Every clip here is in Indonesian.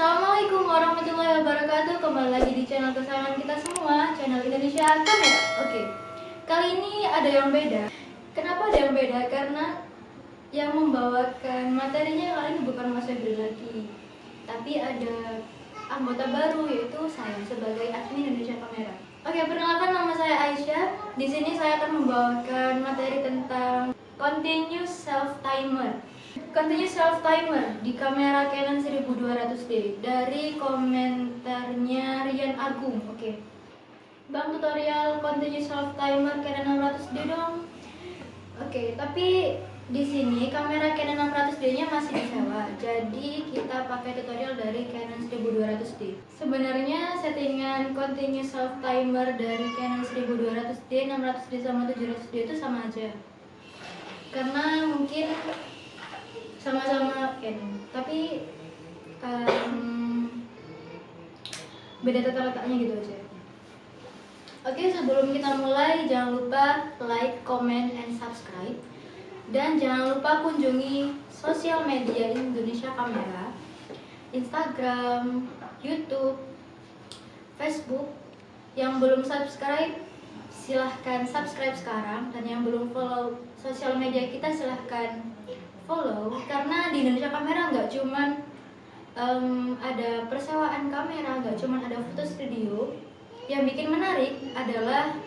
Assalamualaikum warahmatullahi wabarakatuh Kembali lagi di channel kesayangan kita semua Channel Indonesia Kamera Oke Kali ini ada yang beda Kenapa ada yang beda? Karena Yang membawakan materinya kali ini bukan Mas Febri lagi Tapi ada anggota baru yaitu saya sebagai admin Indonesia Kamera Oke, perkenalkan nama saya Aisyah. Di sini saya akan membawakan materi tentang continuous self timer. Continuous self timer di kamera Canon 1200D dari komentarnya Rian Agung. Oke. Bang tutorial continuous self timer Canon 600D dong. Oke, tapi di sini kamera Canon 600D-nya masih disewa. Jadi kita pakai tutorial dari Canon 1200D. Sebenarnya settingan continuous self timer dari Canon 1200D, 600D sama 700D itu sama aja. Karena mungkin Canon, tapi um, beda tata letaknya gitu aja. Oke, sebelum kita mulai jangan lupa like, comment, and subscribe. Dan jangan lupa kunjungi sosial media Indonesia Kamera, Instagram, YouTube, Facebook. Yang belum subscribe, silahkan subscribe sekarang. Dan yang belum follow sosial media kita, silahkan follow. Karena di Indonesia Kamera nggak cuman um, ada persewaan kamera, nggak cuman ada foto studio. Yang bikin menarik adalah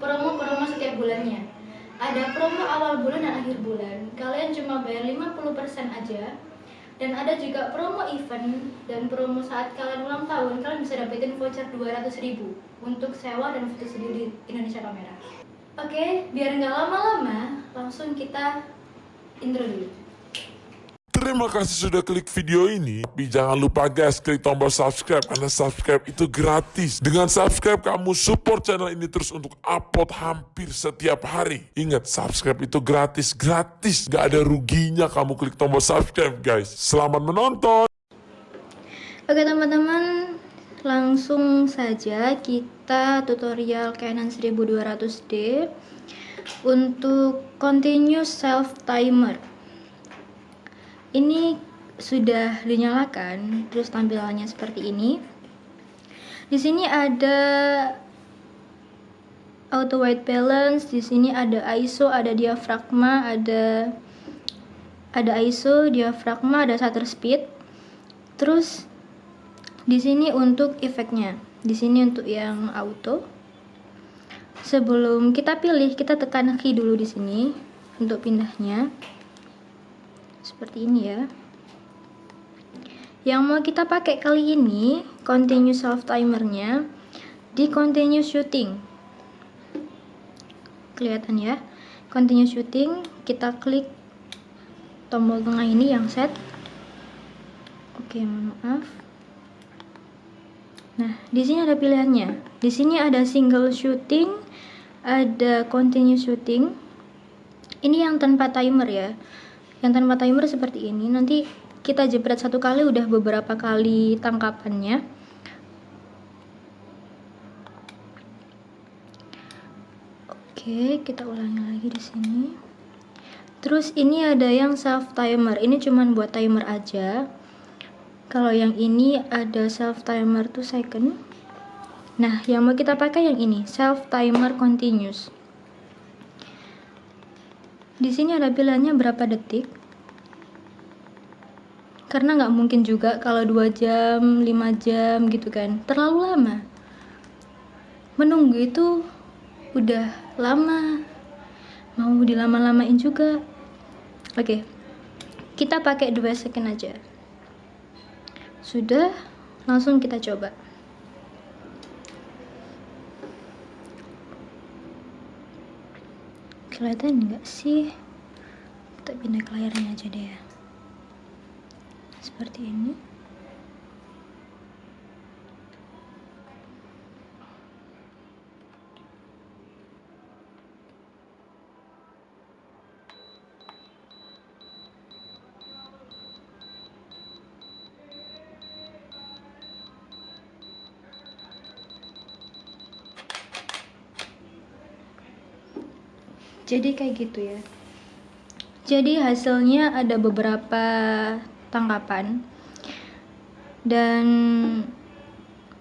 promo-promo setiap bulannya ada promo awal bulan dan akhir bulan kalian cuma bayar 50% aja dan ada juga promo event dan promo saat kalian ulang tahun kalian bisa dapetin voucher 200 ribu untuk sewa dan foto studio di Indonesia Kamera oke biar nggak lama-lama langsung kita dulu Terima kasih sudah klik video ini. Tapi jangan lupa guys, klik tombol subscribe karena subscribe itu gratis. Dengan subscribe kamu support channel ini terus untuk upload hampir setiap hari. Ingat, subscribe itu gratis, gratis. Gak ada ruginya kamu klik tombol subscribe guys. Selamat menonton. Oke teman-teman, langsung saja kita tutorial Canon 1200D untuk continuous self timer. Ini sudah dinyalakan, terus tampilannya seperti ini. Di sini ada auto white balance, di sini ada ISO, ada diafragma, ada ada ISO, diafragma, ada shutter speed. Terus di sini untuk efeknya. Di sini untuk yang auto. Sebelum kita pilih, kita tekan key dulu di sini untuk pindahnya. Seperti ini ya. Yang mau kita pakai kali ini continuous self timernya di continuous shooting. Kelihatan ya. Continuous shooting, kita klik tombol tengah ini yang set. Oke, maaf. Nah, di sini ada pilihannya. Di sini ada single shooting, ada continuous shooting. Ini yang tanpa timer ya. Yang tanpa timer seperti ini. Nanti kita jepret satu kali udah beberapa kali tangkapannya. Oke, kita ulangi lagi di sini. Terus ini ada yang self timer. Ini cuman buat timer aja. Kalau yang ini ada self timer 2 second. Nah, yang mau kita pakai yang ini, self timer continuous. Di sini ada pilihannya berapa detik. Karena nggak mungkin juga kalau 2 jam, 5 jam gitu kan. Terlalu lama. Menunggu itu udah lama. Mau dilama-lamain juga. Oke. Kita pakai 2 second aja. Sudah, langsung kita coba. Kelihatan enggak sih? Kita pindah ke layarnya aja deh ya. Seperti ini jadi kayak gitu ya. Jadi hasilnya ada beberapa tangkapan. Dan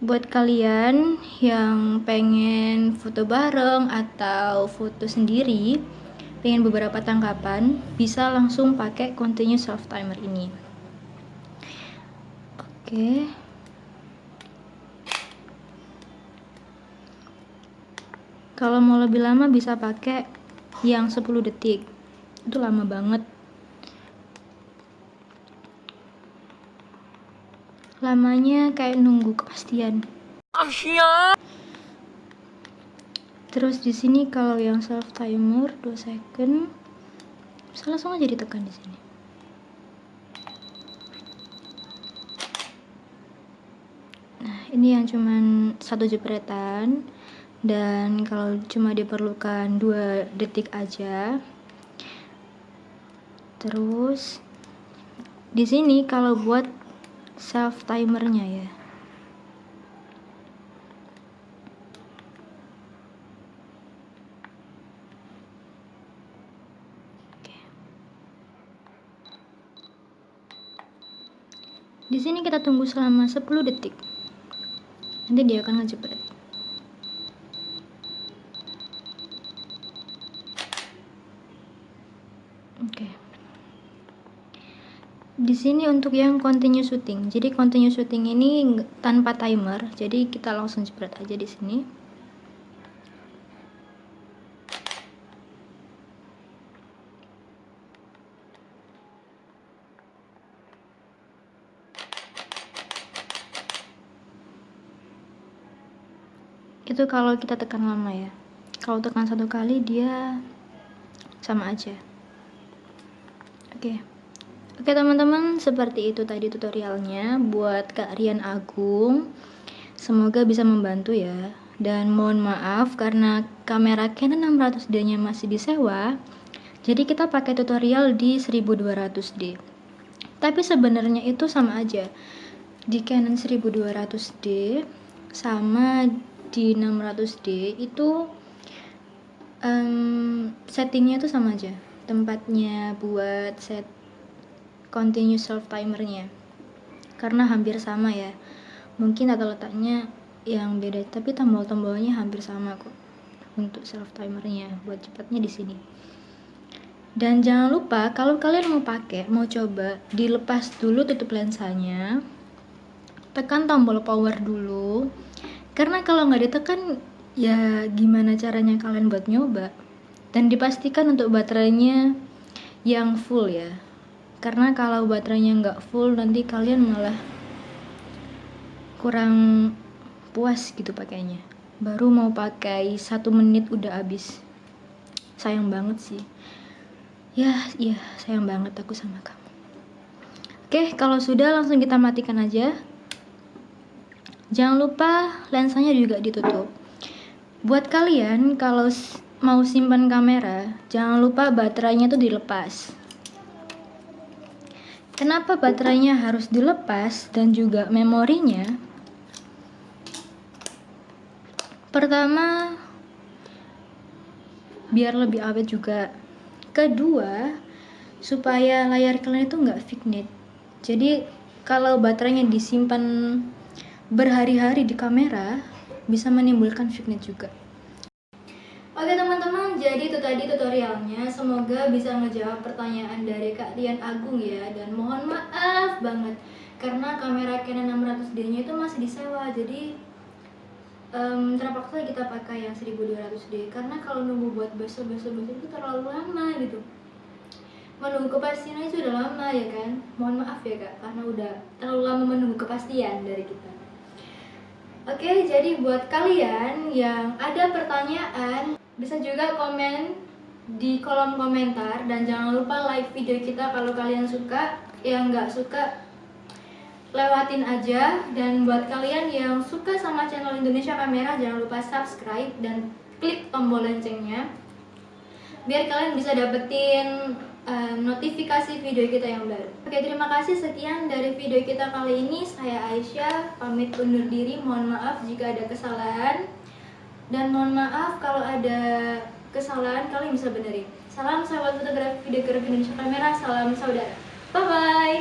buat kalian yang pengen foto bareng atau foto sendiri pengen beberapa tangkapan bisa langsung pakai continuous self timer ini. Oke. Kalau mau lebih lama bisa pakai yang 10 detik itu lama banget lamanya kayak nunggu kepastian Asia. Terus di sini kalau yang self timer 2 second bisa langsung aja ditekan di sini. Nah, ini yang cuman satu jepretan dan kalau cuma diperlukan dua detik aja. Terus di sini kalau buat self timernya ya Di sini kita tunggu selama 10 detik. Nanti dia akan ngejepret. Oke. Okay di sini untuk yang continue shooting. Jadi continue shooting ini tanpa timer. Jadi kita langsung jepret aja di sini. Itu kalau kita tekan lama ya. Kalau tekan satu kali dia sama aja oke okay. Oke teman-teman, seperti itu tadi tutorialnya buat Kak Rian Agung. Semoga bisa membantu ya. Dan mohon maaf karena kamera Canon 600D-nya masih disewa, jadi kita pakai tutorial di 1200D. Tapi sebenarnya itu sama aja. Di Canon 1200D sama di 600D itu um, settingnya itu sama aja. Tempatnya buat set continuous self timernya. Karena hampir sama ya. Mungkin ada letaknya yang beda tapi tombol-tombolnya hampir sama kok untuk self timernya buat cepatnya di sini. Dan jangan lupa kalau kalian mau pakai mau coba dilepas dulu tutup lensanya tekan tombol power dulu. Karena kalau nggak ditekan ya gimana caranya kalian buat nyoba dan dipastikan untuk baterainya yang full ya. Karena kalau baterainya nggak full nanti kalian malah kurang puas gitu pakainya. Baru mau pakai satu menit udah habis. Sayang banget sih. Ya iya sayang banget aku sama kamu. Oke kalau sudah langsung kita matikan aja. Jangan lupa lensanya juga ditutup. Buat kalian kalau mau simpan kamera jangan lupa baterainya tuh dilepas Kenapa baterainya harus dilepas dan juga memorinya? Pertama, biar lebih awet juga. Kedua, supaya layar kalian itu nggak fignet. Jadi kalau baterainya disimpan berhari-hari di kamera, bisa menimbulkan fignet juga. Oke teman-teman, jadi itu tadi tutorialnya. Semoga bisa ngejawab pertanyaan dari Kak Dian Agung ya. Dan mohon maaf banget karena kamera Canon 600D-nya itu masih disewa. Jadi um, terpaksa kita pakai yang 1200D karena kalau nunggu buat besok-besok itu terlalu lama gitu. Menunggu kepastian itu udah lama ya kan. Mohon maaf ya Kak karena udah terlalu lama menunggu kepastian dari kita. Oke, jadi buat kalian yang ada pertanyaan bisa juga komen di kolom komentar dan jangan lupa like video kita kalau kalian suka. Yang nggak suka lewatin aja. Dan buat kalian yang suka sama channel Indonesia Kamera jangan lupa subscribe dan klik tombol loncengnya. Biar kalian bisa dapetin uh, notifikasi video kita yang baru. Oke terima kasih sekian dari video kita kali ini. Saya Aisyah pamit undur diri. Mohon maaf jika ada kesalahan. Dan mohon maaf kalau ada kesalahan kalian bisa benerin. Salam sahabat fotografi videografi Indonesia Kamera, salam saudara. Bye bye.